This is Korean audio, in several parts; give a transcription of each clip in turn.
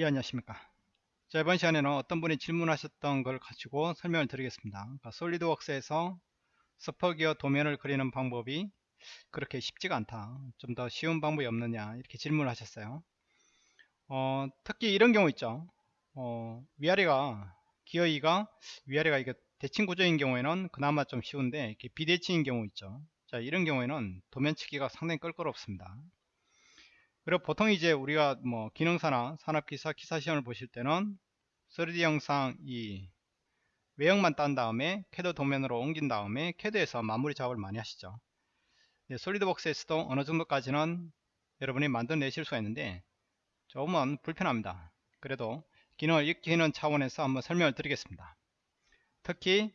예 안녕하십니까? 자 이번 시간에는 어떤 분이 질문하셨던 걸 가지고 설명을 드리겠습니다. 그러니까 솔리드웍스에서 서퍼기어 도면을 그리는 방법이 그렇게 쉽지가 않다. 좀 더 쉬운 방법이 없느냐 이렇게 질문을 하셨어요. 어, 특히 이런 경우 있죠. 어, 위아래가 기어 2가 위아래가 이게 대칭 구조인 경우에는 그나마 좀 쉬운데 이렇게 비대칭인 경우 있죠. 자 이런 경우에는 도면 치기가 상당히 껄끄럽습니다 그리고 보통 이제 우리가 뭐 기능사나 산업기사 기사 시험을 보실 때는 3D 영상 이 외형만 딴 다음에 캐드 도면으로 옮긴 다음에 캐드에서 마무리 작업을 많이 하시죠. 네, SolidWorks에서도 어느 정도까지는 여러분이 만들어내실 수가 있는데 조금은 불편합니다. 그래도 기능을 익히는 차원에서 한번 설명을 드리겠습니다. 특히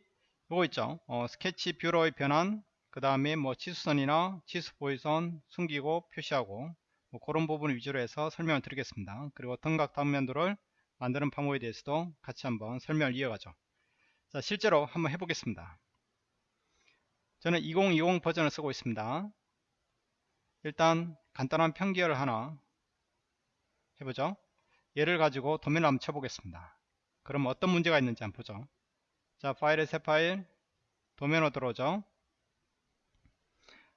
이거 있죠. 어, 스케치 view로의 변환 그 다음에 뭐 치수선이나 치수 보이선 숨기고 표시하고 뭐 그런 부분 위주로 해서 설명을 드리겠습니다. 그리고 등각 단면도를 만드는 방법에 대해서도 같이 한번 설명을 이어가죠. 자, 실제로 한번 해보겠습니다. 저는 2020 버전을 쓰고 있습니다. 일단 간단한 편기어를 하나 해보죠. 얘를 가지고 도면을 한번 쳐보겠습니다. 그럼 어떤 문제가 있는지 한번 보죠. 자, 파일에 새 파일, 도면으로 들어오죠.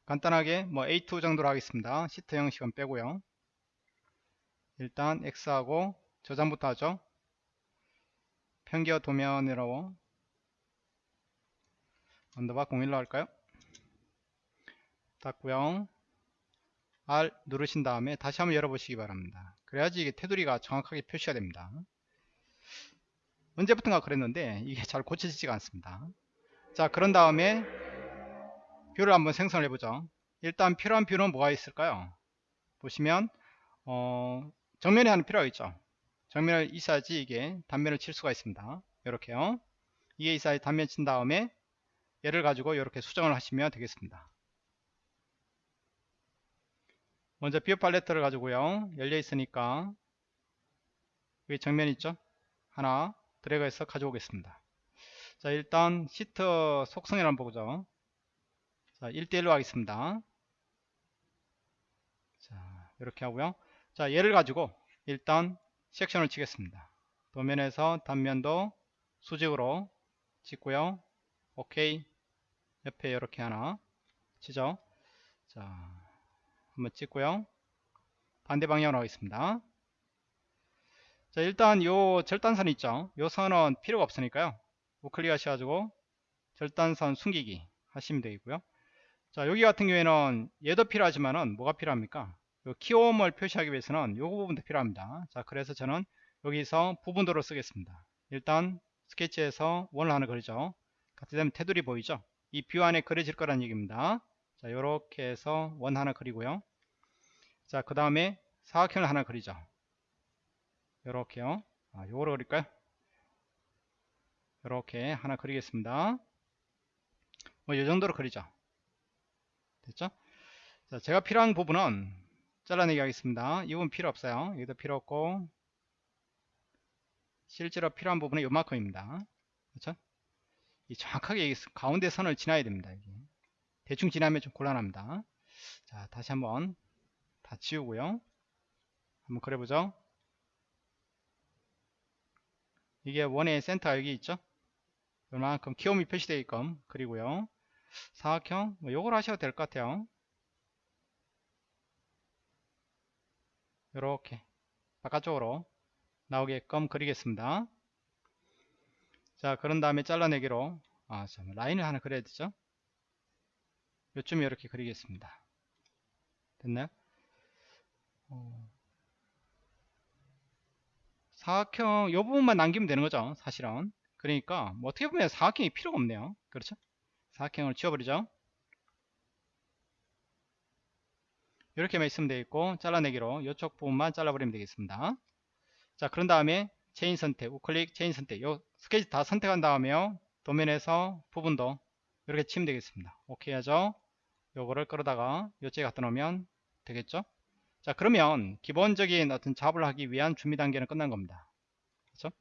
간단하게 뭐 A2 정도로 하겠습니다. 시트 형식은 빼고요. 일단 X하고 저장부터 하죠. 평기어 도면으로 underbar 01로 할까요? 닫고요. R 누르신 다음에 다시 한번 열어보시기 바랍니다. 그래야지 이게 테두리가 정확하게 표시가 됩니다. 언제부턴가 그랬는데 이게 잘 고쳐지지가 않습니다. 자 그런 다음에 view를 한번 생성을 해보죠. 일단 필요한 view는 뭐가 있을까요? 보시면 어, 정면이 하나는 필요가 있죠. 정면을 있어야지 이게 단면을 칠 수가 있습니다. 이렇게요. 이게 있어야지 단면 친 다음에 얘를 가지고 이렇게 수정을 하시면 되겠습니다. 먼저 view 팔레트를 가지고요. 열려 있으니까 여기 정면 있죠? 하나 드래그해서 가져오겠습니다. 자 일단 시트 한번 보죠 자 1대1로 하겠습니다. 자 이렇게 하고요. 자 얘를 가지고 일단 섹션을 치겠습니다. 도면에서 단면도 수직으로 찍고요. 오케이 옆에 이렇게 하나 치죠. 자 한번 찍고요. 반대 방향으로 하겠습니다. 자 일단 요 절단선 있죠? 요 선은 필요가 없으니까요. 우클릭 하셔가지고 절단선 숨기기 하시면 되겠고요 자 여기 같은 경우에는 얘도 필요하지만은 뭐가 필요합니까? 키움을 표시하기 위해서는 요거 부분도 필요합니다. 자 그래서 저는 여기서 부분도로 쓰겠습니다. 일단 스케치에서 원을 하나 그리죠. 같이 되면 테두리 보이죠? 이 view 안에 그려질 거란 얘기입니다. 자 요렇게 해서 원 하나 그리고요. 자 그 다음에 사각형을 하나 그리죠. 요렇게요. 아, 요거를 그릴까요? 요렇게 하나 그리겠습니다. 뭐 요정도로 그리죠 됐죠? 자, 제가 필요한 부분은 잘라내기 하겠습니다. 이 부분 필요 없어요. 여기도 필요 없고 실제로 필요한 부분은 요만큼입니다. 그렇죠? 이 정확하게 가운데 선을 지나야 됩니다. 여기. 대충 지나면 좀 곤란합니다. 자, 다시 한번 다 지우고요. 한번 그려보죠. 이게 원의 센터 여기 있죠? 요만큼 키움이 표시되게끔 그리고요. 사각형? 뭐 요걸 하셔도 될 것 같아요. 이렇게 바깥쪽으로 나오게끔 그리겠습니다. 자 그런 다음에 잘라내기로. 아, 잠 라인을 하나 그려야 되죠? 요쯤에 이렇게 그리겠습니다. 됐나요? 어, 사각형 요 부분만 남기면 되는 거죠 사실은. 그러니까 뭐 어떻게 보면 사각형이 필요가 없네요. 그렇죠 사각형을 지워버리죠. 이렇게만 있으면 되겠고 잘라내기로 이쪽 부분만 잘라버리면 되겠습니다. 자 그런 다음에 체인 선택 우클릭 체인 선택. 요 스케치 다 선택한 다음에요. 도면에서 부분도 이렇게 치면 되겠습니다. 오케이 하죠? 요거를 끌어다가 요쪽에 갖다 놓으면 되겠죠? 자 그러면 기본적인 어떤 작업을 하기 위한 준비 단계는 끝난 겁니다. 그렇죠?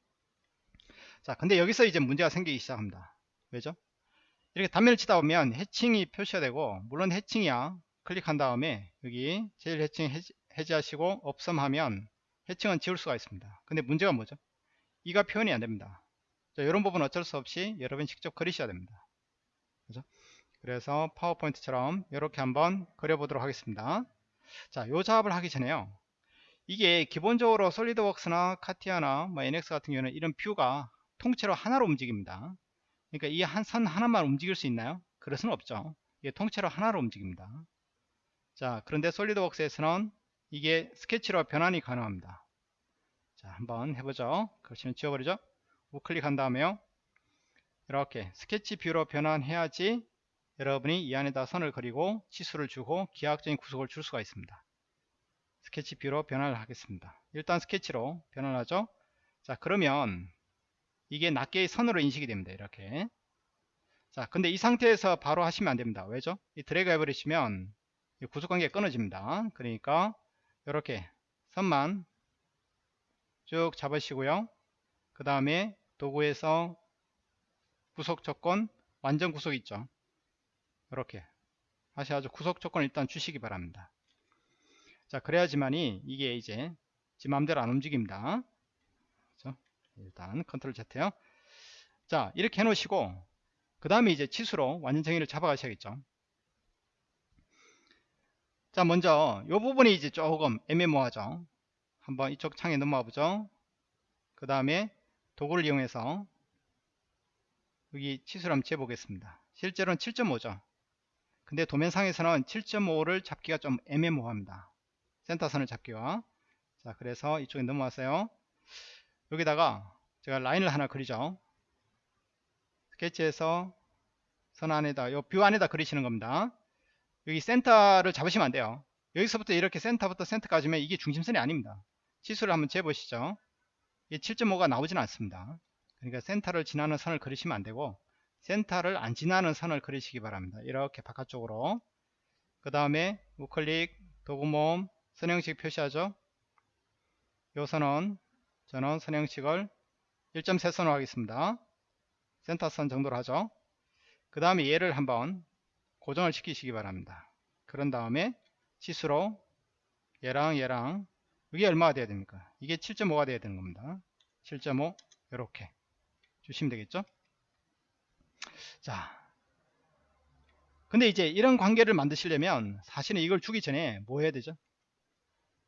자 근데 여기서 이제 문제가 생기기 시작합니다. 왜죠 이렇게 단면을 치다 보면 해칭이 표시가 되고 물론 해칭이야 클릭한 다음에 여기 제일 해칭 해지, 해제하시고 없음 하면 해칭은 지울 수가 있습니다. 근데 문제가 뭐죠? 이가 표현이 안 됩니다. 자, 이런 부분 어쩔 수 없이 여러분이 직접 그리셔야 됩니다. 그죠? 그래서 파워포인트처럼 이렇게 한번 그려보도록 하겠습니다. 자, 요 작업을 하기 전에요. 이게 기본적으로 솔리드웍스나 카티아나 뭐 NX 같은 경우는 이런 뷰가 통째로 하나로 움직입니다. 그러니까 이 한 선 하나만 움직일 수 있나요? 그럴 수는 없죠. 이게 통째로 하나로 움직입니다. 자, 그런데 SolidWorks에서는 이게 스케치로 변환이 가능합니다. 자, 한번 해보죠. 그렇지는 지워버리죠. 우클릭한 다음에요. 이렇게 스케치 view로 변환해야지 여러분이 이 안에다 선을 그리고 치수를 주고 기하학적인 구속을 줄 수가 있습니다. 스케치 view로 변환을 하겠습니다. 일단 스케치로 변환하죠. 자, 그러면 이게 낱개의 선으로 인식이 됩니다. 이렇게. 자, 근데 이 상태에서 바로 하시면 안 됩니다. 왜죠? 이 드래그 해버리시면 구속관계가 끊어집니다. 그러니까 이렇게 선만 쭉 잡으시고요. 그 다음에 도구에서 구속 조건 완전 구속 있죠. 이렇게 하셔가지고 구속 조건 일단 주시기 바랍니다. 자 그래야지만이 이게 이제 지 맘대로 안 움직입니다. 일단 컨트롤 Z요. 자 이렇게 해놓으시고 그 다음에 이제 치수로 완전 정의를 잡아가셔야겠죠. 자 먼저 이 부분이 이제 조금 애매모호하죠. 한번 이쪽 창에 넘어와 보죠. 그 다음에 도구를 이용해서 여기 치수를 한번 재보겠습니다. 실제로는 7.5죠. 근데 도면상에서는 7.5를 잡기가 좀 애매모호합니다. 센터선을 잡기가. 자, 그래서 이쪽에 넘어왔어요. 여기다가 제가 라인을 하나 그리죠. 스케치에서 선 안에다, 요 view 안에다 그리시는 겁니다. 여기 센터를 잡으시면 안 돼요. 여기서부터 이렇게 센터부터 센터까지면 이게 중심선이 아닙니다. 치수를 한번 재보시죠. 이게 7.5가 나오진 않습니다. 그러니까 센터를 지나는 선을 그리시면 안 되고 센터를 안 지나는 선을 그리시기 바랍니다. 이렇게 바깥쪽으로 그 다음에 우클릭 도구모음 선형식 표시하죠. 요 선은 저는 선형식을 1.3선으로 하겠습니다. 센터선 정도로 하죠. 그 다음에 얘를 한번 고정을 시키시기 바랍니다. 그런 다음에 치수로 얘랑 얘랑 이게 얼마가 돼야 됩니까? 이게 7.5가 돼야 되는 겁니다. 7.5 이렇게 주시면 되겠죠? 자, 근데 이제 이런 관계를 만드시려면 사실은 이걸 주기 전에 뭐 해야 되죠?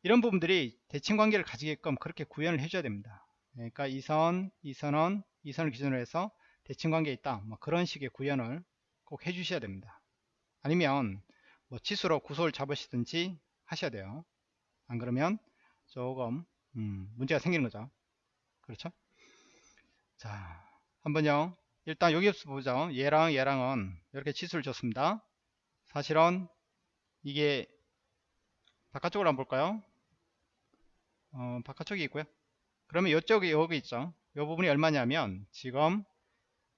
이런 부분들이 대칭 관계를 가지게끔 그렇게 구현을 해줘야 됩니다. 그러니까 이 선, 이 선은 이 선을 기준으로 해서 대칭 관계에 있다. 뭐 그런 식의 구현을 꼭 해주셔야 됩니다. 아니면 뭐 치수로 구소를 잡으시든지 하셔야 돼요. 안 그러면 조금 음, 문제가 생기는 거죠. 그렇죠? 자, 한번요. 일단 여기서 보죠. 얘랑 얘랑은 이렇게 치수를 줬습니다. 사실은 이게 바깥쪽으로 한번 볼까요? 어, 바깥쪽이 있고요. 그러면 이쪽이 여기 있죠. 이 부분이 얼마냐면 지금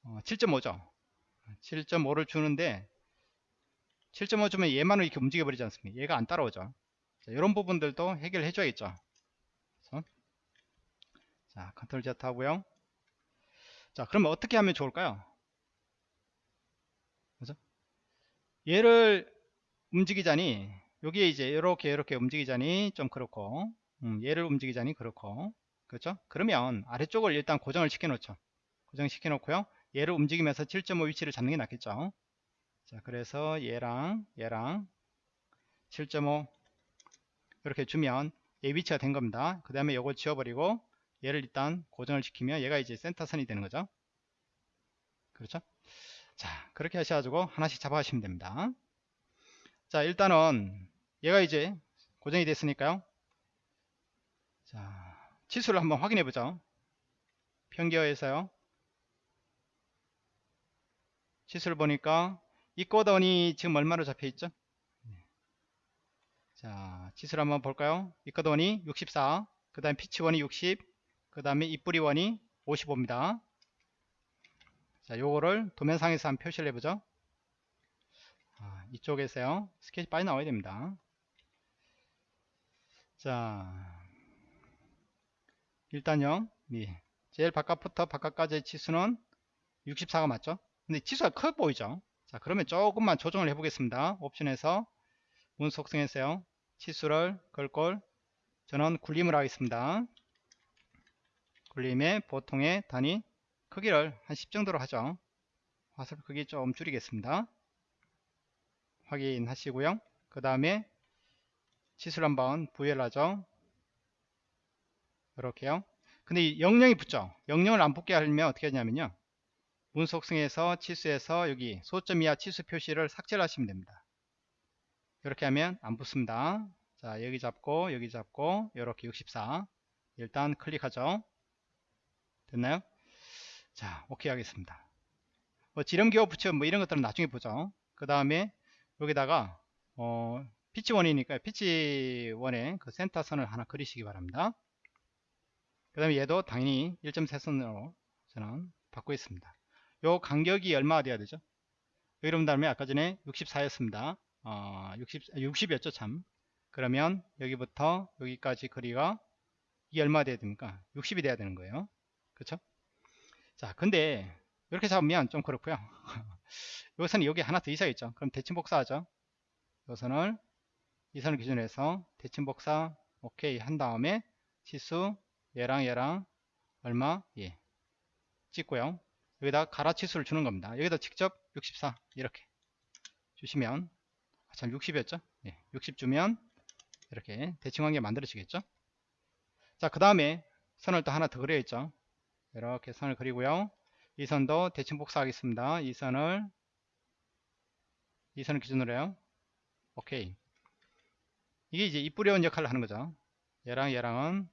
어, 7.5죠. 7.5를 주는데 7.5 주면 얘만 이렇게 움직여 버리지 않습니까? 얘가 안 따라오죠. 자, 이런 부분들도 해결해 줘야겠죠. 자, 컨트롤 Z 하고요. 자, 그러면 어떻게 하면 좋을까요? 그죠? 얘를 움직이자니 여기에 이제 이렇게 이렇게 움직이자니 좀 그렇고 음, 얘를 움직이자니 그렇고 그렇죠? 그러면 아래쪽을 일단 고정을 시켜 놓죠. 고정 시켜 놓고요. 얘를 움직이면서 7.5 위치를 잡는 게 낫겠죠. 자, 그래서 얘랑 얘랑 7.5 이렇게 주면 얘 위치가 된 겁니다. 그 다음에 이걸 지워버리고 얘를 일단 고정을 시키면 얘가 이제 센터선이 되는 거죠. 그렇죠? 자, 그렇게 하셔가지고 하나씩 잡아가시면 됩니다. 자, 일단은 얘가 이제 고정이 됐으니까요. 자, 치수를 한번 확인해 보죠. 평기어에서요. 치수를 보니까 이 꼬던이 지금 얼마로 잡혀 있죠? 자, 치수를 한번 볼까요? 이거돈이 64, 그 다음에 피치원이 60, 그 다음에 입뿌리원이 55입니다. 자, 요거를 도면상에서 한번 표시를 해보죠. 아, 이쪽에서요. 스케치 빨리 나와야 됩니다. 자, 일단요. 예. 제일 바깥부터 바깥까지의 치수는 64가 맞죠? 근데 치수가 커 보이죠? 자, 그러면 조금만 조정을 해 보겠습니다. 옵션에서 문 속성에서요. 치수를 걸걸 저는 굴림을 하겠습니다. 굴림의 보통의 단위 크기를 한 10 정도로 하죠. 화살표 크기 좀 줄이겠습니다. 확인하시고요. 그 다음에 치수를 한번 부여하죠. 이렇게요. 근데 이 영영이 붙죠. 영영을 안 붙게 하려면 어떻게 하냐면요. 문 속성에서 치수에서 여기 소점 이하 치수 표시를 삭제를 하시면 됩니다. 이렇게 하면 안 붙습니다. 자 여기 잡고 여기 잡고 이렇게 64 일단 클릭하죠. 됐나요? 자 오케이 하겠습니다. 뭐 지름기호 붙여 뭐 이런 것들은 나중에 보죠. 그 다음에 여기다가 어, 피치1이니까 피치1의 그 센터선을 하나 그리시기 바랍니다. 그 다음에 얘도 당연히 1.3선으로 저는 받고 있습니다. 요 간격이 얼마가 돼야 되죠? 여러분 다음에 아까 전에 64였습니다. 어, 60, 60이었죠 참. 그러면 여기부터 여기까지 거리가 이 얼마 돼야 됩니까? 60이 돼야 되는 거예요. 그렇죠? 자, 근데 이렇게 잡으면 좀 그렇고요. 요선은 여기 하나 더 있어야겠죠. 그럼 대칭 복사하죠. 요 선을 이 선을 기준으로 해서 대칭 복사 오케이 한 다음에 치수 얘랑 얘랑 얼마 예 찍고요. 여기다 가라 치수를 주는 겁니다. 여기다 직접 64 이렇게 주시면 아, 참 60이었죠? 예, 60 주면 이렇게 대칭 관계 만들어지겠죠? 자, 그 다음에 선을 또 하나 더 그려야겠죠? 이렇게 선을 그리고요. 이 선도 대칭 복사하겠습니다. 이 선을 이 선을 기준으로 해요. 오케이. 이게 이제 이 뿌려온 역할을 하는 거죠. 얘랑 얘랑은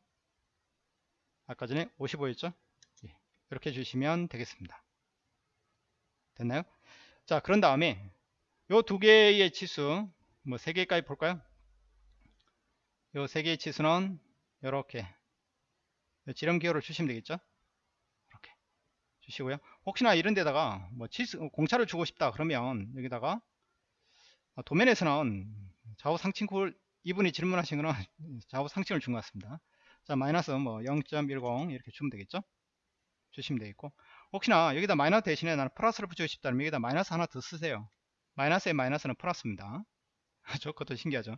아까 전에 55였죠? 예, 이렇게 주시면 되겠습니다. 됐나요? 자, 그런 다음에 요 두 개의 치수, 뭐 세 개까지 볼까요? 요 세 개의 치수는 이렇게 지름 기호를 주시면 되겠죠? 이렇게 주시고요. 혹시나 이런 데다가 뭐 치수 공차를 주고 싶다 그러면 여기다가 도면에서는 좌우 상층 쿨 이분이 질문하신 거는 좌우 상층을 준 것 같습니다. 자 마이너스 뭐 0.10 이렇게 주면 되겠죠? 주시면 되겠고 혹시나 여기다 마이너스 대신에 나는 플러스를 붙이고 싶다면 여기다 마이너스 하나 더 쓰세요. 마이너스의 마이너스는 플러스입니다. 저것도 신기하죠?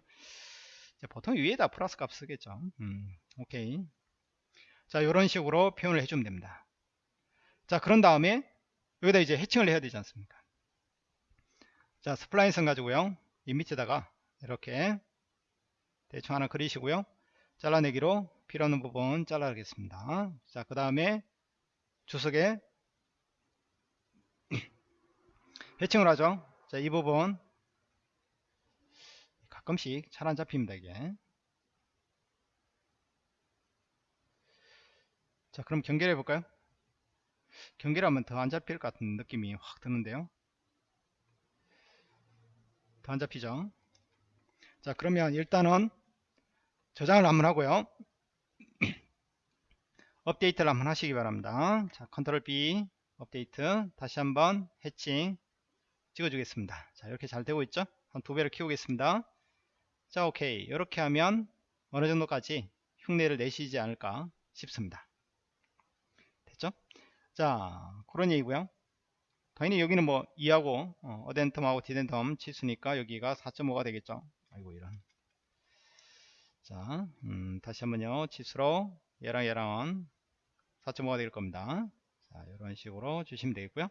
보통 위에다 플러스 값 쓰겠죠. 음, 오케이. 자, 이런 식으로 표현을 해주면 됩니다. 자, 그런 다음에 여기다 이제 해칭을 해야 되지 않습니까? 자, 스플라인선 가지고요. 이 밑에다가 이렇게 대충 하나 그리시고요. 잘라내기로 필요 없는 부분 잘라야겠습니다. 자, 그 다음에 주석에 해칭을 하죠. 자, 이 부분 가끔씩 잘 안 잡힙니다 이게. 자 그럼 경계를 해볼까요? 경계하면 더 안 잡힐 것 같은 느낌이 확 드는데요. 더 안 잡히죠? 자 그러면 일단은 저장을 한번 하고요 업데이트를 한번 하시기 바랍니다. 자 컨트롤 B 업데이트. 다시 한번 해칭 찍어주겠습니다. 자 이렇게 잘 되고 있죠? 한 두 배를 키우겠습니다. 자 오케이. 이렇게 하면 어느 정도까지 흉내를 내시지 않을까 싶습니다. 됐죠? 자 그런 얘기고요. 당연히 여기는 뭐 2하고 어, addendum하고 dedendum 치수니까 여기가 4.5가 되겠죠? 아이고 이런. 자 음, 다시 한번요. 치수로 얘랑 얘랑은 4.5가 될 겁니다. 자 이런 식으로 주시면 되겠고요.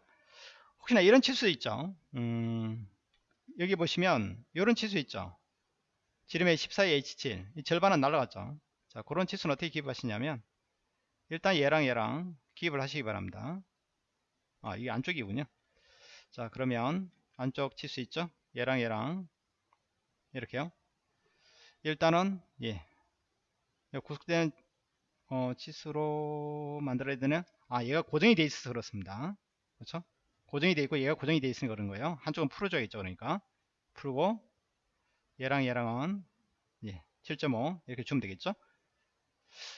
혹시나 이런 치수 있죠? 음, 여기 보시면 이런 치수 있죠? 지름의 14H7 이 절반은 날라갔죠? 자 그런 치수는 어떻게 기입하시냐면 일단 얘랑 얘랑 기입을 하시기 바랍니다. 아 이게 안쪽이군요. 자 그러면 안쪽 치수 있죠? 얘랑 얘랑. 이렇게요. 일단은 예. 구속된 어, 치수로 만들어야 되는 아 얘가 고정이 돼 있어서 그렇습니다. 그렇죠? 고정이 돼 있고 얘가 고정이 돼 있으니까 그런 거예요. 한쪽은 풀어줘야겠죠 그러니까. 풀고 얘랑 얘랑은 예, 7.5 이렇게 주면 되겠죠?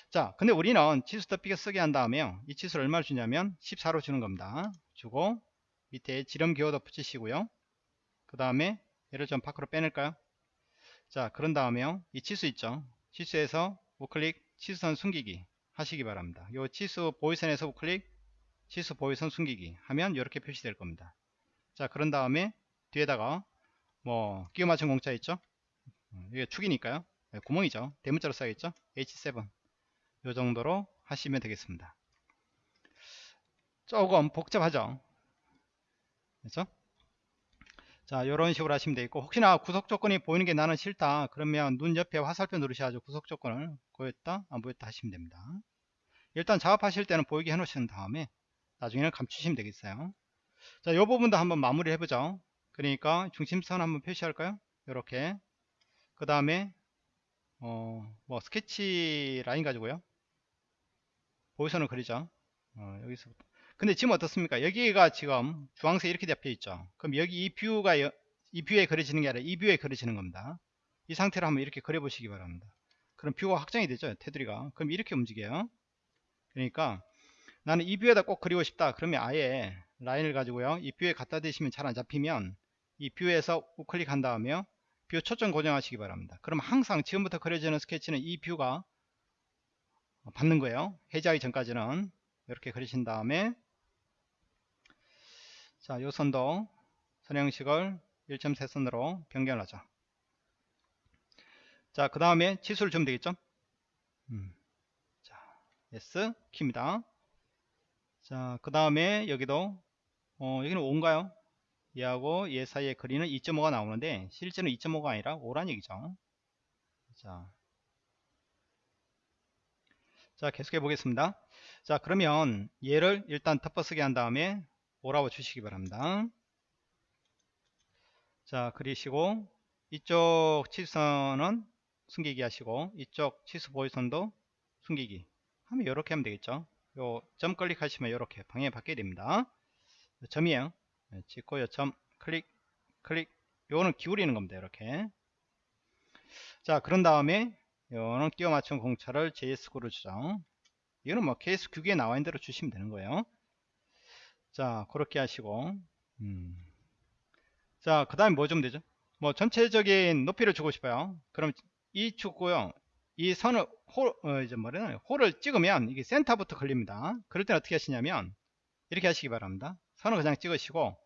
자 근데 우리는 치수 더비게 쓰게 한 다음에요 이 치수를 얼마를 주냐면 14로 주는 겁니다. 주고 밑에 지름 기호 더 붙이시고요. 그 다음에 얘를 좀 밖으로 빼낼까요? 자 그런 다음에요. 이 치수 있죠? 치수에서 우클릭 치수선 숨기기 하시기 바랍니다. 요 치수 보이선에서 우클릭 치수 보이선 숨기기 하면 이렇게 표시될 겁니다. 자 그런 다음에 뒤에다가 뭐 끼워 맞춘 공짜 있죠? 음, 이게 축이니까요. 네, 구멍이죠. 대문자로 써야겠죠? H7 요 정도로 하시면 되겠습니다. 조금 복잡하죠? 그렇죠 자 이런 식으로 하시면 되겠고 혹시나 구속 조건이 보이는 게 나는 싫다 그러면 눈 옆에 화살표 누르셔가지고 구속 조건을 보였다 안 보였다 하시면 됩니다. 일단 작업하실 때는 보이게 해 놓으신 다음에 나중에는 감추시면 되겠어요. 자 이 부분도 한번 마무리 해보죠. 그러니까 중심선 한번 표시할까요? 이렇게. 그 다음에 어 뭐 스케치 라인 가지고요. 보이선을 그리죠. 어, 여기서부터 근데 지금 어떻습니까? 여기가 지금 주황색 이렇게 잡혀 있죠. 그럼 여기 이 view가 여- 이 view에 그려지는 게 아니라 이 view에 그려지는 겁니다. 이 상태로 한번 이렇게 그려 보시기 바랍니다. 그럼 view가 확장이 되죠 테두리가. 그럼 이렇게 움직여요. 그러니까 나는 이 view에다 꼭 그리고 싶다. 그러면 아예 라인을 가지고요. 이 view에 갖다 대시면 잘 안 잡히면 이 view에서 우클릭한 다음에 view 초점 고정하시기 바랍니다. 그럼 항상 지금부터 그려지는 스케치는 이 view가 받는 거예요. 해제하기 전까지는. 이렇게 그리신 다음에 자, 요 선도 선 형식을 1.3선으로 변경을 하죠. 자, 그 다음에 치수를 주면 되겠죠? 음. 자, S 키입니다. 자, 그 다음에 여기도 어, 여기는 5인가요? 얘하고 얘 사이에 그리는 2.5가 나오는데 실제는 2.5가 아니라 5란 얘기죠. 자, 자 계속해 보겠습니다. 자 그러면 얘를 일단 덮어쓰기 한 다음에 오라고 주시기 바랍니다. 자 그리시고 이쪽 치수선은 숨기기 하시고 이쪽 치수 보이선도 숨기기 하면 이렇게 하면 되겠죠. 요 점 클릭하시면 이렇게 방향이 바뀌게 됩니다. 점이에요. 네, 찍고 요점 클릭 클릭 요거는 기울이는 겁니다. 이렇게 자 그런 다음에 요는 끼워 맞춘 공차를 JS구로 주죠. 이거는 뭐 케이스 규기에 나와 있는 대로 주시면 되는 거예요. 자 그렇게 하시고. 음. 자그 다음에 뭐 좀 되죠? 뭐 전체적인 높이를 주고 싶어요. 그럼 이 축구요. 이 선을 홀, 어, 이제 뭐래나 홀을 찍으면 이게 센터부터 걸립니다. 그럴 때는 어떻게 하시냐면 이렇게 하시기 바랍니다. 선을 그냥 찍으시고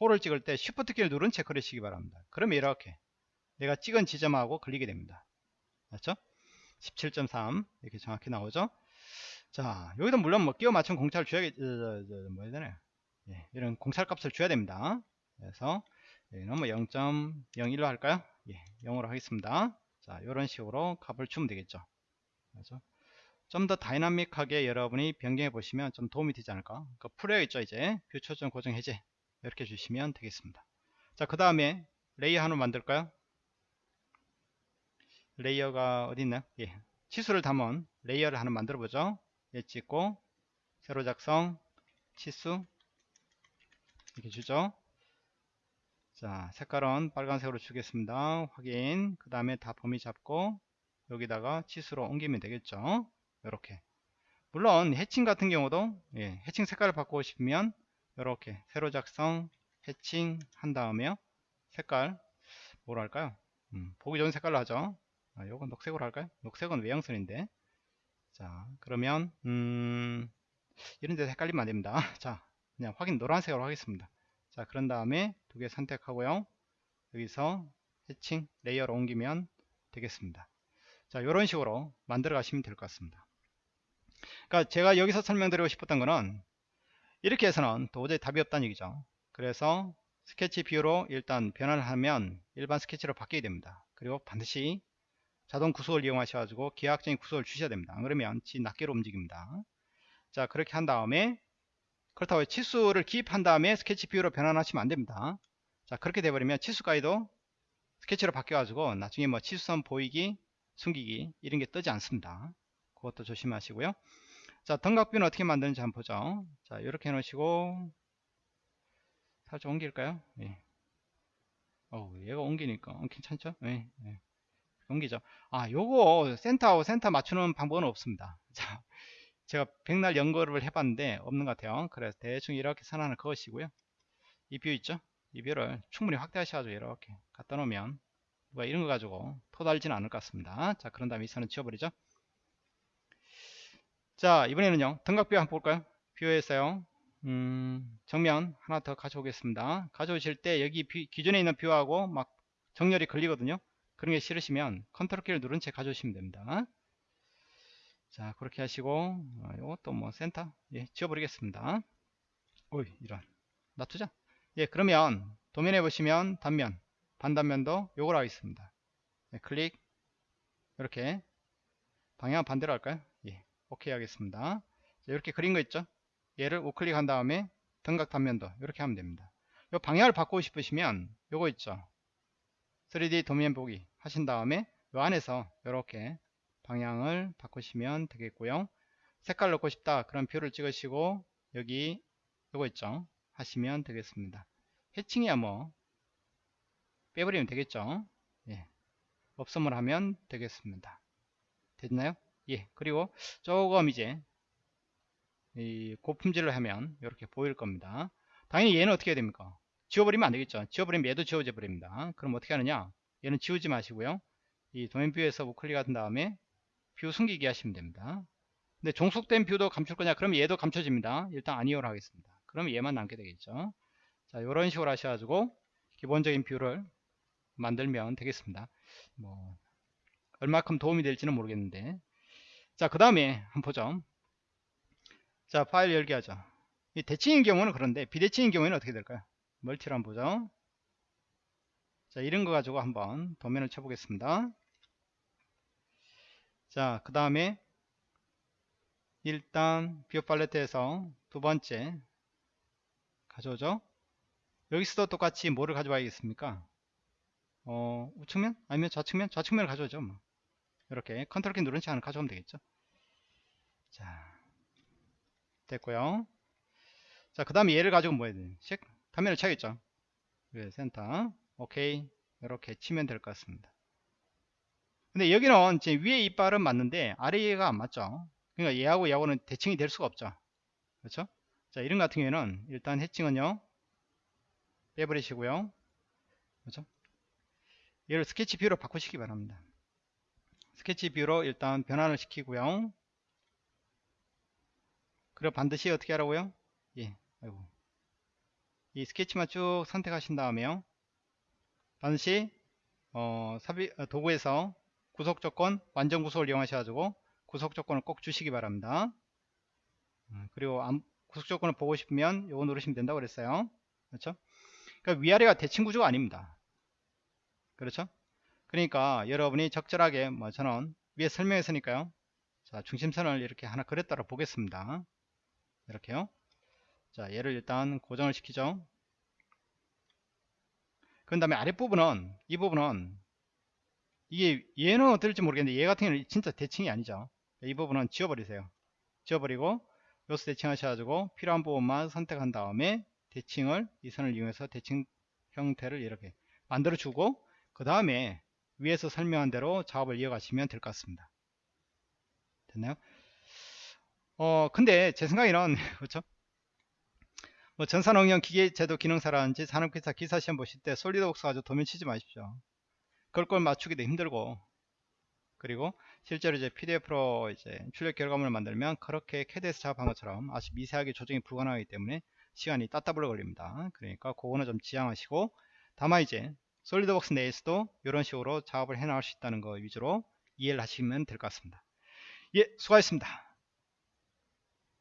홀을 찍을 때 쉬프트 키를 누른 채 그리시기 바랍니다. 그러면 이렇게 내가 찍은 지점하고 걸리게 됩니다. 맞죠? 17.3 이렇게 정확히 나오죠? 자 여기도 물론 뭐 끼워 맞춘 공차를 줘야겠 뭐 해야 되나 예, 이런 공찰 값을 줘야 됩니다. 그래서 여기는 뭐 0.01로 할까요? 예, 0으로 하겠습니다. 자, 이런 식으로 값을 주면 되겠죠. 그래서 좀 더 다이나믹하게 여러분이 변경해 보시면 좀 도움이 되지 않을까? 그 풀려 있죠, 이제 view 초점 고정 해제 이렇게 주시면 되겠습니다. 자, 그 다음에 layer 하나 만들까요? layer가 어디 있나요? 예, 치수를 담은 layer를 하나 만들어 보죠. 예, 찍고 새로 작성 치수 주죠? 자 색깔은 빨간색으로 주겠습니다. 확인. 그 다음에 다 범위 잡고 여기다가 치수로 옮기면 되겠죠? 이렇게. 물론 해칭 같은 경우도 예, 해칭 색깔을 바꾸고 싶으면 이렇게 세로 작성 해칭 한 다음에 색깔 뭐로 할까요? 음, 보기 좋은 색깔로 하죠. 아, 요건 녹색으로 할까요? 녹색은 외형선인데. 자 그러면 음, 이런데 헷갈리면 안 됩니다. 자 그냥 확인 노란색으로 하겠습니다. 자 그런 다음에 두 개 선택하고요. 여기서 해칭 layer로 옮기면 되겠습니다. 자 이런 식으로 만들어 가시면 될 것 같습니다. 그러니까 제가 여기서 설명드리고 싶었던 거는 이렇게 해서는 도저히 답이 없다는 얘기죠. 그래서 스케치 view로 일단 변환을 하면 일반 스케치로 바뀌게 됩니다. 그리고 반드시 자동 구속을 이용하셔 가지고 기하학적인 구속을 주셔야 됩니다. 그러면 지 낱개로 움직입니다. 자 그렇게 한 다음에 그렇다고 치수를 기입한 다음에 스케치 view로 변환하시면 안됩니다. 자 그렇게 돼버리면 치수 가이도 스케치로 바뀌어 가지고 나중에 뭐 치수선 보이기 숨기기 이런 게 뜨지 않습니다. 그것도 조심하시고요. 자 등각뷰는 어떻게 만드는지 한번 보죠. 자 이렇게 해 놓으시고 살짝 옮길까요? 예. 어 얘가 옮기니까. 어, 괜찮죠? 예, 예. 옮기죠. 아 요거 센터하고 센터 맞추는 방법은 없습니다. 자 제가 백날 연구를 해봤는데 없는 것 같아요. 그래서 대충 이렇게 선하는 그것이고요. 이 view 있죠? 이 view를 충분히 확대하셔가지고 이렇게 갖다 놓으면 누가 이런 거 가지고 토달지는 않을 것 같습니다. 자 그런 다음에 이 선은 지워버리죠. 자 이번에는요. 등각view 한번 볼까요? view에서요. 음, 정면 하나 더 가져오겠습니다. 가져오실 때 여기 view, 기존에 있는 view하고 막 정렬이 걸리거든요. 그런 게 싫으시면 컨트롤 키를 누른 채 가져오시면 됩니다. 자 그렇게 하시고 어, 요것도 뭐 센터 예 지워버리겠습니다. 오이 이런 놔두자. 예 그러면 도면에 보시면 단면 반단면도 요걸 하겠습니다. 예, 클릭 이렇게 방향 반대로 할까요? 예 오케이 하겠습니다. 자, 이렇게 그린 거 있죠? 얘를 우클릭 한 다음에 등각 단면도 이렇게 하면 됩니다. 요 방향을 바꾸고 싶으시면 요거 있죠? 3D 도면 보기 하신 다음에 요 안에서 이렇게 방향을 바꾸시면 되겠고요. 색깔 넣고 싶다. 그럼 view를 찍으시고 여기 요거 있죠? 하시면 되겠습니다. 해칭이야 뭐 빼버리면 되겠죠? 예. 없음을 하면 되겠습니다. 됐나요? 예. 그리고 조금 이제 이 고품질로 하면 이렇게 보일 겁니다. 당연히 얘는 어떻게 해야 됩니까? 지워버리면 안 되겠죠. 지워버리면 얘도 지워져 버립니다. 그럼 어떻게 하느냐? 얘는 지우지 마시고요. 이 도면 view에서 우클릭 한 다음에 view 숨기기 하시면 됩니다. 근데 종속된 view도 감출 거냐? 그럼 얘도 감춰집니다. 일단 아니오로 하겠습니다. 그럼 얘만 남게 되겠죠. 자, 이런 식으로 하셔가지고 기본적인 view를 만들면 되겠습니다. 뭐 얼마큼 도움이 될지는 모르겠는데 자 그 다음에 한번 보죠 자 파일 열기 하죠 이 대칭인 경우는 그런데 비대칭인 경우에는 어떻게 될까요 multi를 한번 보죠 자 이런 거 가지고 한번 도면을 쳐보겠습니다 자 그 다음에 일단 view 팔레트에서 두 번째 가져오죠 여기서도 똑같이 뭐를 가져와야겠습니까 어, 우측면? 아니면 좌측면? 좌측면을 가져오죠. 뭐. 이렇게 컨트롤 키 누른 채 하나 가져오면 되겠죠. 자, 됐고요. 자, 그 다음에 얘를 가지고 뭐 해야 돼? 식? 화면을 쳐야겠죠. 네, 센터. 오케이. 이렇게 치면 될 것 같습니다. 근데 여기는 지금 위에 이빨은 맞는데 아래가 안 맞죠. 그러니까 얘하고 얘하고는 대칭이 될 수가 없죠. 그렇죠? 자, 이런 같은 경우에는 일단 해칭은요. 빼버리시고요. 그렇죠? 얘를 스케치 view로 바꾸시기 바랍니다. 스케치 view로 일단 변환을 시키고요. 그리고 반드시 어떻게 하라고요? 예, 아이고. 이 스케치만 쭉 선택하신 다음에요. 반드시 어, 사비, 어, 도구에서 구속 조건, 완전 구속을 이용하셔가지고 구속 조건을 꼭 주시기 바랍니다. 음, 그리고 안, 구속 조건을 보고 싶으면 요거 누르시면 된다고 그랬어요. 그렇죠? 그러니까 위아래가 대칭 구조가 아닙니다. 그렇죠? 그러니까 여러분이 적절하게 뭐 저는 위에 설명했으니까요. 자, 중심선을 이렇게 하나 그렸다고 보겠습니다. 이렇게요. 자, 얘를 일단 고정을 시키죠. 그 다음에 아랫부분은, 이 부분은, 이게 얘는 어떨지 모르겠는데 얘 같은 경우는 진짜 대칭이 아니죠. 이 부분은 지워버리세요. 지워버리고, 요수 대칭 하셔가지고 필요한 부분만 선택한 다음에 대칭을, 이 선을 이용해서 대칭 형태를 이렇게 만들어 주고, 그 다음에 위에서 설명한 대로 작업을 이어가시면 될 것 같습니다. 됐나요? 어, 근데 제 생각에는, 그렇죠? 뭐 전산응용 기계제도 기능사라든지 산업기사 기사 시험 보실 때 솔리드웍스 가지고 도면 치지 마십시오. 그걸 걸 맞추기도 힘들고, 그리고 실제로 이제 PDF로 이제 출력 결과물을 만들면 그렇게 CAD에서 작업한 것처럼 아주 미세하게 조정이 불가능하기 때문에 시간이 따따블로 걸립니다. 그러니까 그거는 좀 지양하시고, 다만 이제 솔리드웍스 내에서도 이런 식으로 작업을 해 나갈 수 있다는 거 위주로 이해를 하시면 될 것 같습니다. 예, 수고하셨습니다.